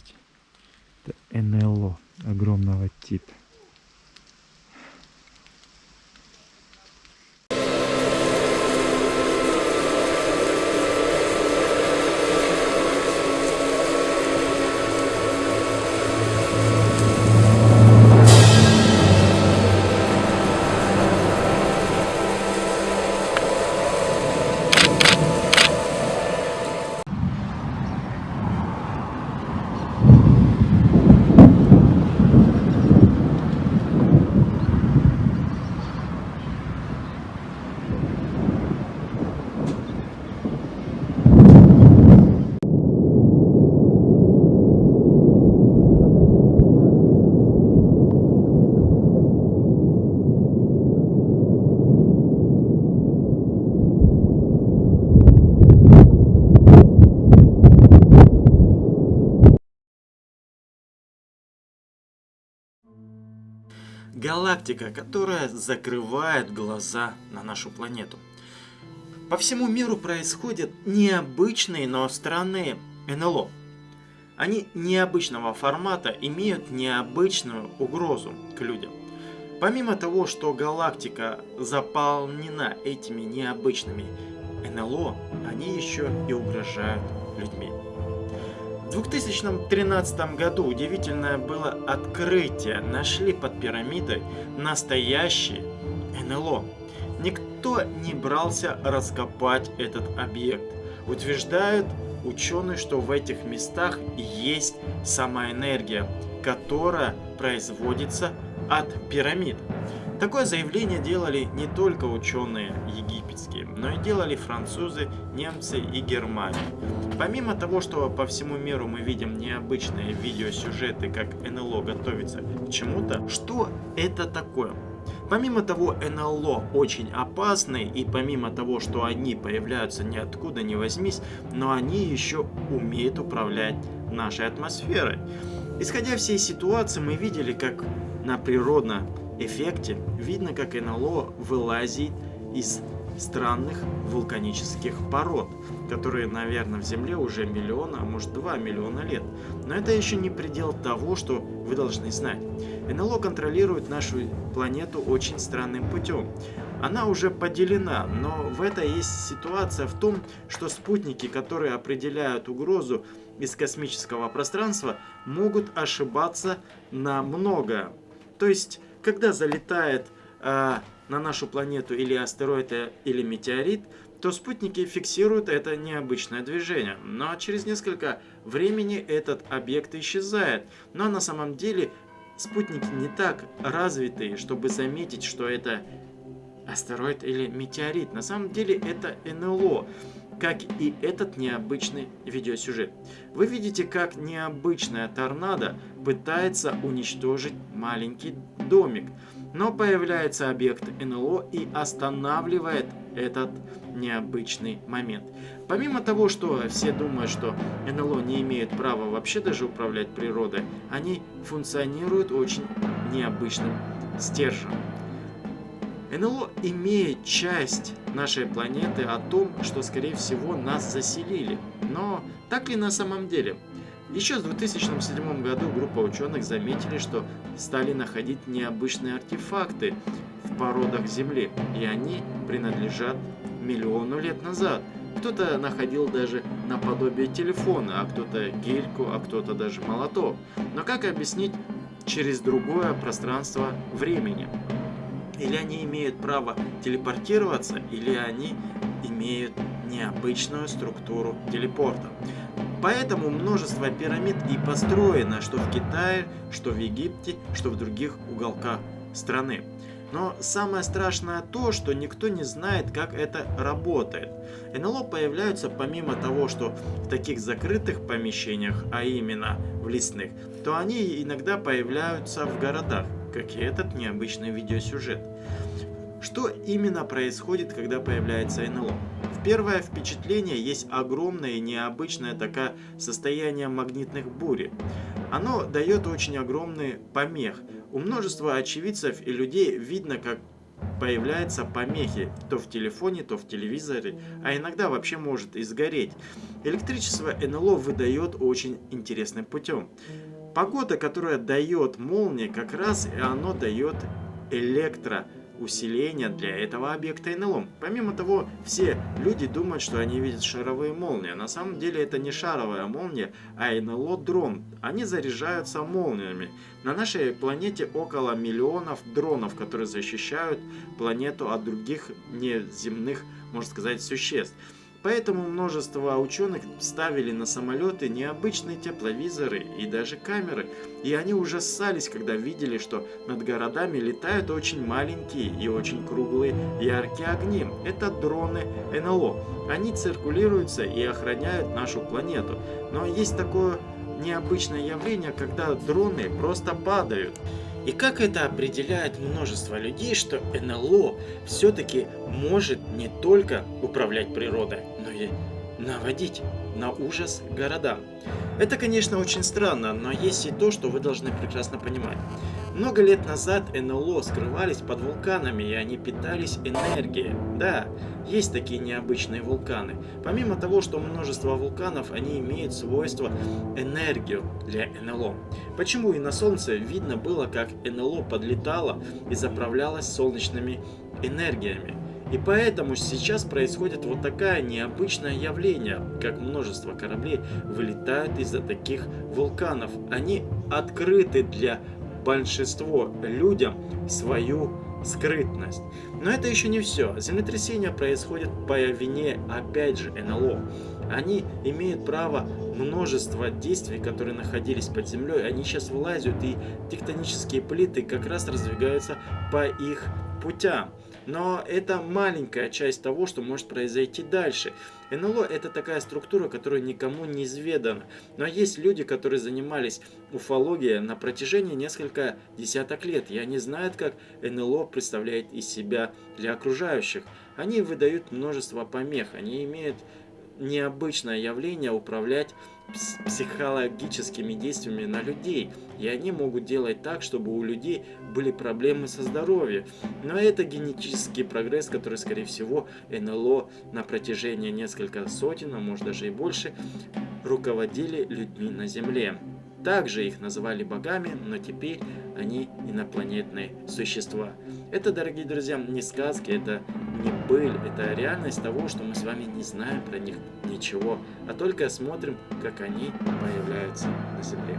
Офигеть. Это НЛО огромного типа. Галактика, которая закрывает глаза на нашу планету. По всему миру происходят необычные, но странные НЛО. Они необычного формата имеют необычную угрозу к людям. Помимо того, что галактика заполнена этими необычными НЛО, они еще и угрожают людьми. В 2013 году удивительное было открытие. Нашли под пирамидой настоящий НЛО. Никто не брался раскопать этот объект. Утверждают ученые, что в этих местах есть сама энергия, которая производится от пирамид. Такое заявление делали не только ученые египетские, но и делали французы, немцы и Германия. Помимо того, что по всему миру мы видим необычные видеосюжеты, как НЛО готовится к чему-то, что это такое? Помимо того, НЛО очень опасны, и помимо того, что они появляются ниоткуда не возьмись, но они еще умеют управлять нашей атмосферой. Исходя всей ситуации, мы видели, как на природно эффекте видно, как НЛО вылазит из странных вулканических пород, которые, наверное, в Земле уже миллиона, а может 2 миллиона лет. Но это еще не предел того, что вы должны знать. НЛО контролирует нашу планету очень странным путем. Она уже поделена, но в этой есть ситуация в том, что спутники, которые определяют угрозу из космического пространства, могут ошибаться на многое. То есть когда залетает э, на нашу планету или астероид, или метеорит, то спутники фиксируют это необычное движение. Но через несколько времени этот объект исчезает. Но на самом деле спутники не так развитые, чтобы заметить, что это астероид или метеорит. На самом деле это НЛО как и этот необычный видеосюжет. Вы видите, как необычная торнадо пытается уничтожить маленький домик, но появляется объект НЛО и останавливает этот необычный момент. Помимо того, что все думают, что НЛО не имеют права вообще даже управлять природой, они функционируют очень необычным стержнем. НЛО имеет часть нашей планеты о том, что скорее всего нас заселили. Но так ли на самом деле? Еще в 2007 году группа ученых заметили, что стали находить необычные артефакты в породах Земли, и они принадлежат миллиону лет назад. Кто-то находил даже наподобие телефона, а кто-то гельку, а кто-то даже молоток. Но как объяснить через другое пространство времени? Или они имеют право телепортироваться, или они имеют необычную структуру телепорта. Поэтому множество пирамид и построено, что в Китае, что в Египте, что в других уголках страны. Но самое страшное то, что никто не знает, как это работает. НЛО появляются помимо того, что в таких закрытых помещениях, а именно в лесных, то они иногда появляются в городах как и этот необычный видеосюжет. Что именно происходит, когда появляется НЛО? Первое впечатление есть огромное и необычное такое состояние магнитных бури. Оно дает очень огромный помех. У множества очевидцев и людей видно, как появляются помехи то в телефоне, то в телевизоре, а иногда вообще может и сгореть. Электричество НЛО выдает очень интересным путем. Погода, которая дает молнии, как раз и оно дает электро усиление для этого объекта НЛО. Помимо того, все люди думают, что они видят шаровые молнии. На самом деле это не шаровая молния, а НЛО-дрон. Они заряжаются молниями. На нашей планете около миллионов дронов, которые защищают планету от других неземных, можно сказать, существ. Поэтому множество ученых ставили на самолеты необычные тепловизоры и даже камеры. И они ужасались, когда видели, что над городами летают очень маленькие и очень круглые яркие огни. Это дроны НЛО. Они циркулируются и охраняют нашу планету. Но есть такое необычное явление, когда дроны просто падают. И как это определяет множество людей, что НЛО все-таки может не только управлять природой, но и наводить на ужас городам. Это, конечно, очень странно, но есть и то, что вы должны прекрасно понимать. Много лет назад НЛО скрывались под вулканами, и они питались энергией. Да, есть такие необычные вулканы. Помимо того, что множество вулканов, они имеют свойство энергию для НЛО. Почему и на Солнце видно было, как НЛО подлетало и заправлялось солнечными энергиями. И поэтому сейчас происходит вот такое необычное явление, как множество кораблей вылетают из-за таких вулканов. Они открыты для большинства людям свою скрытность. Но это еще не все. Землетрясения происходят по вине, опять же, НЛО. Они имеют право множество действий, которые находились под землей, они сейчас вылазят, и тектонические плиты как раз раздвигаются по их путям. Но это маленькая часть того, что может произойти дальше. НЛО это такая структура, которая никому не изведана. Но есть люди, которые занимались уфологией на протяжении несколько десяток лет. И они знают, как НЛО представляет из себя для окружающих. Они выдают множество помех, они имеют необычное явление управлять психологическими действиями на людей. И они могут делать так, чтобы у людей были проблемы со здоровьем. Но это генетический прогресс, который, скорее всего, НЛО на протяжении нескольких сотен, а может даже и больше, руководили людьми на Земле. Также их называли богами, но теперь они инопланетные существа. Это, дорогие друзья, не сказки, это не быль, это реальность того, что мы с вами не знаем про них ничего, а только смотрим, как они появляются на Земле.